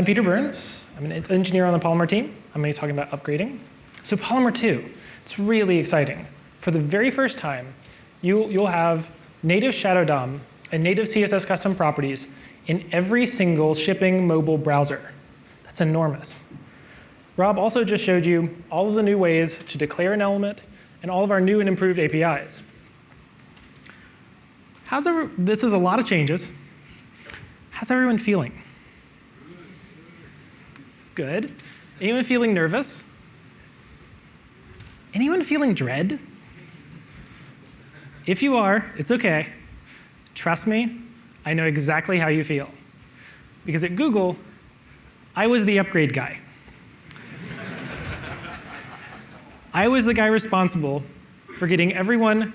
I'm Peter Burns. I'm an engineer on the Polymer team. I'm going to be talking about upgrading. So Polymer 2, it's really exciting. For the very first time, you, you'll have native Shadow DOM and native CSS custom properties in every single shipping mobile browser. That's enormous. Rob also just showed you all of the new ways to declare an element and all of our new and improved APIs. How's this is a lot of changes. How's everyone feeling? Good. Anyone feeling nervous? Anyone feeling dread? If you are, it's okay. Trust me, I know exactly how you feel. Because at Google, I was the upgrade guy. I was the guy responsible for getting everyone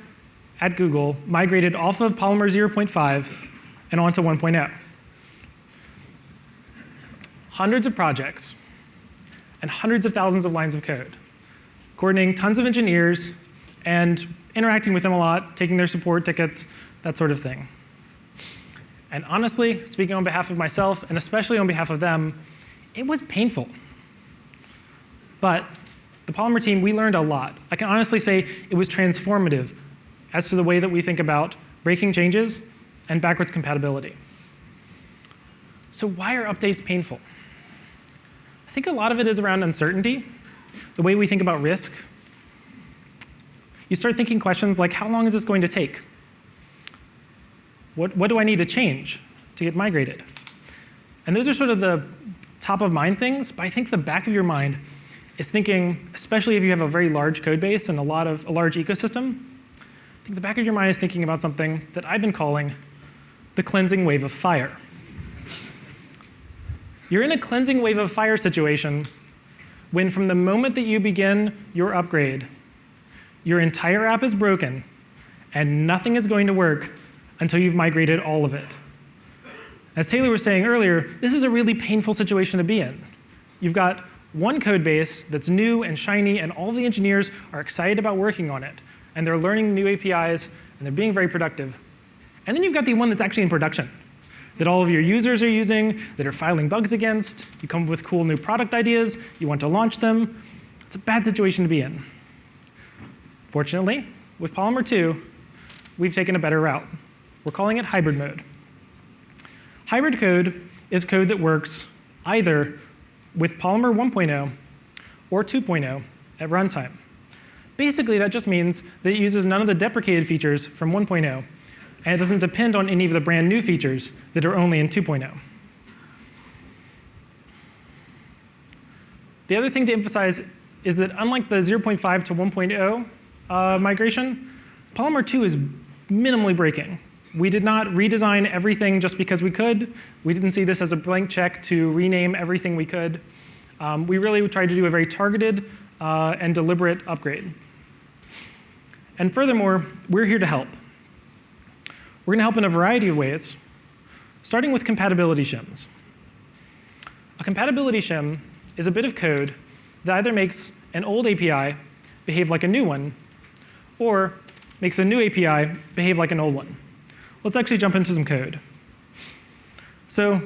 at Google migrated off of Polymer 0.5 and onto 1.0. Hundreds of projects and hundreds of thousands of lines of code, coordinating tons of engineers and interacting with them a lot, taking their support tickets, that sort of thing. And honestly, speaking on behalf of myself and especially on behalf of them, it was painful. But the Polymer team, we learned a lot. I can honestly say it was transformative as to the way that we think about breaking changes and backwards compatibility. So why are updates painful? I think a lot of it is around uncertainty, the way we think about risk. You start thinking questions like, how long is this going to take? What, what do I need to change to get migrated? And those are sort of the top of mind things, but I think the back of your mind is thinking, especially if you have a very large code base and a lot of a large ecosystem, I think the back of your mind is thinking about something that I've been calling the cleansing wave of fire. You're in a cleansing wave of fire situation when from the moment that you begin your upgrade, your entire app is broken and nothing is going to work until you've migrated all of it. As Taylor was saying earlier, this is a really painful situation to be in. You've got one code base that's new and shiny and all the engineers are excited about working on it and they're learning new APIs, and they're being very productive. And then you've got the one that's actually in production, that all of your users are using, that are filing bugs against. You come up with cool new product ideas, you want to launch them. It's a bad situation to be in. Fortunately, with Polymer 2, we've taken a better route. We're calling it hybrid mode. Hybrid code is code that works either with Polymer 1.0 or 2.0 at runtime. Basically, that just means that it uses none of the deprecated features from 1.0, and it doesn't depend on any of the brand new features that are only in 2.0. The other thing to emphasize is that unlike the 0.5 to 1.0 uh, migration, Polymer 2 is minimally breaking. We did not redesign everything just because we could. We didn't see this as a blank check to rename everything we could. Um, we really tried to do a very targeted uh, and deliberate upgrade. And furthermore, we're here to help. We're going to help in a variety of ways, starting with compatibility shims. A compatibility shim is a bit of code that either makes an old API behave like a new one, or makes a new API behave like an old one. Let's actually jump into some code. So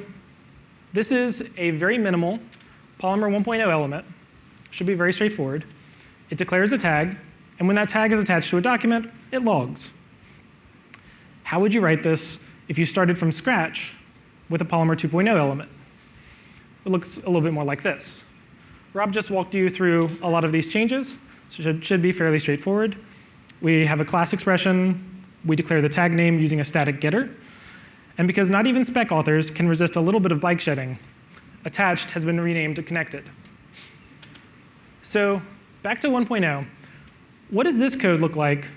this is a very minimal Polymer 1.0 element. Should be very straightforward. It declares a tag and when that tag is attached to a document, it logs. How would you write this if you started from scratch with a Polymer 2.0 element? It looks a little bit more like this. Rob just walked you through a lot of these changes, so it should, should be fairly straightforward. We have a class expression. We declare the tag name using a static getter. And because not even spec authors can resist a little bit of bike shedding, attached has been renamed to connected. So back to 1.0. What does this code look like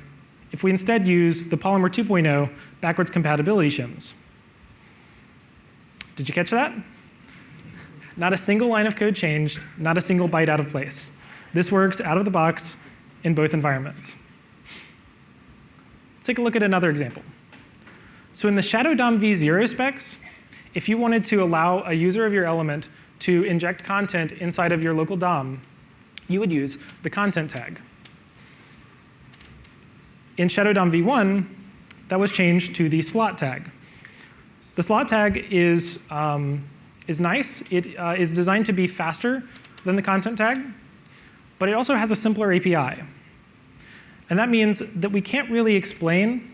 if we instead use the Polymer 2.0 backwards compatibility shims? Did you catch that? Not a single line of code changed, not a single byte out of place. This works out of the box in both environments. Let's take a look at another example. So in the Shadow DOM v0 specs, if you wanted to allow a user of your element to inject content inside of your local DOM, you would use the content tag. In Shadow DOM v1, that was changed to the slot tag. The slot tag is um, is nice. It uh, is designed to be faster than the content tag, but it also has a simpler API. And that means that we can't really explain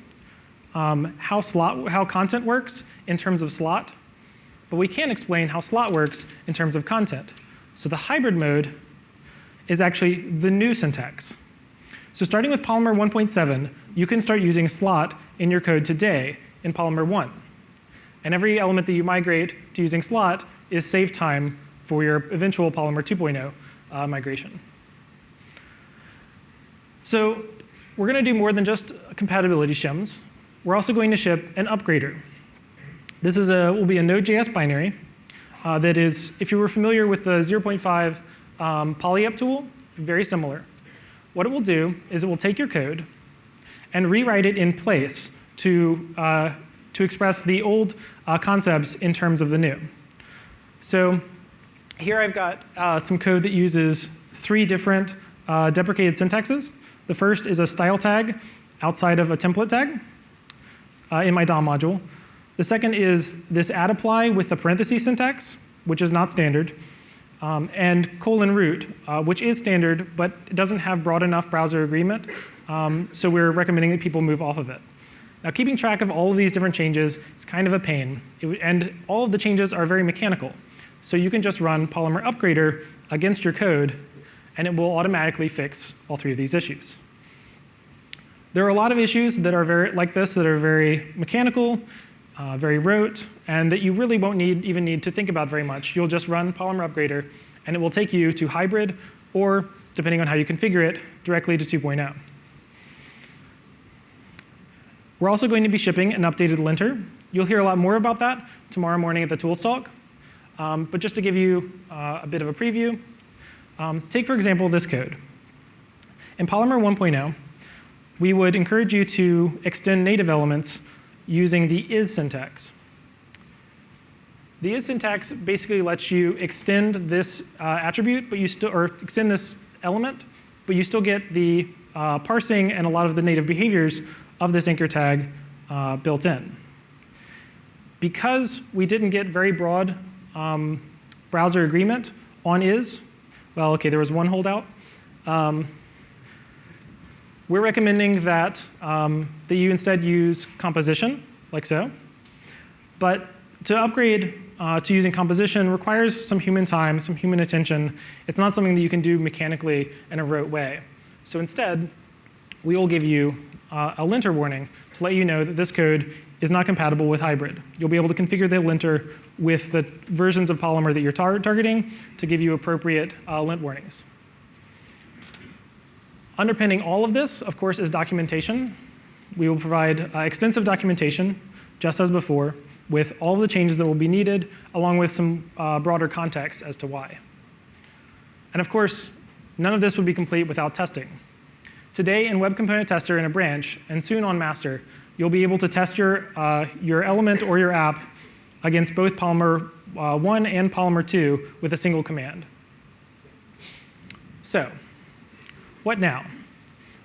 um, how, slot, how content works in terms of slot, but we can explain how slot works in terms of content. So the hybrid mode is actually the new syntax. So starting with Polymer 1.7, you can start using slot in your code today in Polymer 1. And every element that you migrate to using slot is save time for your eventual Polymer 2.0 uh, migration. So we're going to do more than just compatibility shims. We're also going to ship an upgrader. This is a, will be a Node.js binary uh, that is, if you were familiar with the 0.5 um, polyup tool, very similar. What it will do is it will take your code and rewrite it in place to, uh, to express the old uh, concepts in terms of the new. So here I've got uh, some code that uses three different uh, deprecated syntaxes. The first is a style tag outside of a template tag uh, in my DOM module. The second is this add apply with the parentheses syntax, which is not standard um, and colon root, uh, which is standard, but it doesn't have broad enough browser agreement. Um, so we're recommending that people move off of it. Now, keeping track of all of these different changes is kind of a pain. It, and all of the changes are very mechanical. So you can just run Polymer Upgrader against your code, and it will automatically fix all three of these issues. There are a lot of issues that are very like this that are very mechanical uh, very rote, and that you really won't need, even need to think about very much. You'll just run Polymer Upgrader, and it will take you to hybrid, or depending on how you configure it, directly to 2.0. We're also going to be shipping an updated linter. You'll hear a lot more about that tomorrow morning at the Tools Talk. Um, but just to give you uh, a bit of a preview, um, take for example this code. In Polymer 1.0, we would encourage you to extend native elements using the is syntax. The is syntax basically lets you extend this uh, attribute, but you still, or extend this element, but you still get the uh, parsing and a lot of the native behaviors of this anchor tag uh, built in. Because we didn't get very broad um, browser agreement on is, well, okay, there was one holdout. Um, we're recommending that, um, that you instead use composition, like so. But to upgrade uh, to using composition requires some human time, some human attention. It's not something that you can do mechanically in a rote way. So instead, we will give you uh, a linter warning to let you know that this code is not compatible with hybrid. You'll be able to configure the linter with the versions of Polymer that you're tar targeting to give you appropriate uh, lint warnings. Underpinning all of this, of course, is documentation. We will provide uh, extensive documentation, just as before, with all the changes that will be needed, along with some uh, broader context as to why. And of course, none of this would be complete without testing. Today in Web Component Tester in a branch, and soon on master, you'll be able to test your, uh, your element or your app against both Polymer uh, 1 and Polymer 2 with a single command. So, what now?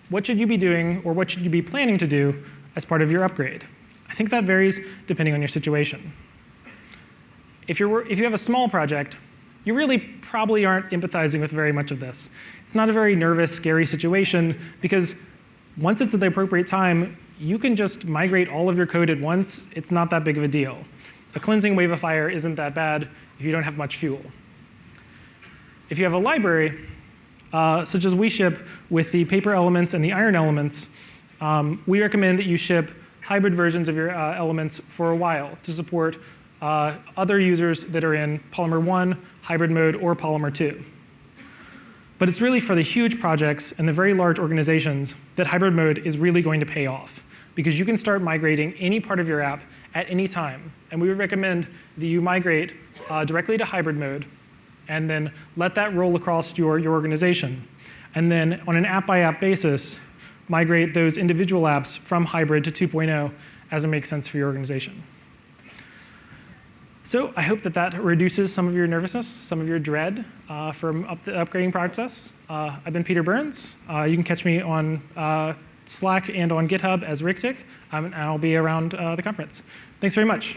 What should you be doing or what should you be planning to do as part of your upgrade? I think that varies depending on your situation. If, you're, if you have a small project, you really probably aren't empathizing with very much of this. It's not a very nervous, scary situation because once it's at the appropriate time, you can just migrate all of your code at once. It's not that big of a deal. A cleansing wave of fire isn't that bad if you don't have much fuel. If you have a library, such as we ship with the paper elements and the iron elements, um, we recommend that you ship hybrid versions of your uh, elements for a while to support uh, other users that are in Polymer 1, hybrid mode, or Polymer 2. But it's really for the huge projects and the very large organizations that hybrid mode is really going to pay off because you can start migrating any part of your app at any time. And we would recommend that you migrate uh, directly to hybrid mode and then let that roll across your, your organization. And then on an app-by-app -app basis, migrate those individual apps from hybrid to 2.0 as it makes sense for your organization. So I hope that that reduces some of your nervousness, some of your dread uh, from up the upgrading process. Uh, I've been Peter Burns. Uh, you can catch me on uh, Slack and on GitHub as rictic, um, and I'll be around uh, the conference. Thanks very much.